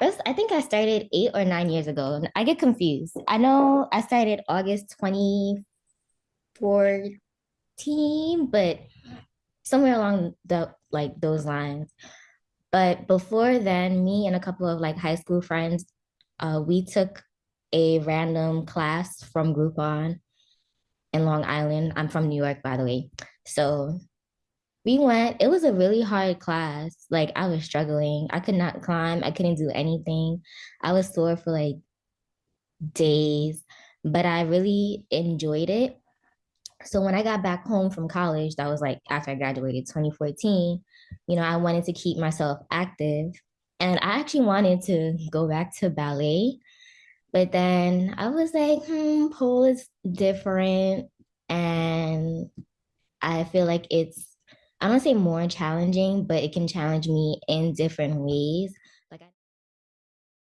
That's, I think I started eight or nine years ago. I get confused. I know I started August 2014, but somewhere along the like those lines. But before then, me and a couple of like high school friends, uh, we took a random class from Groupon in Long Island. I'm from New York, by the way. So we went, it was a really hard class. Like I was struggling. I could not climb. I couldn't do anything. I was sore for like days, but I really enjoyed it. So when I got back home from college, that was like after I graduated 2014, you know, I wanted to keep myself active. And I actually wanted to go back to ballet. But then I was like, hmm, pole is different. And I feel like it's, I don't say more challenging, but it can challenge me in different ways. Like I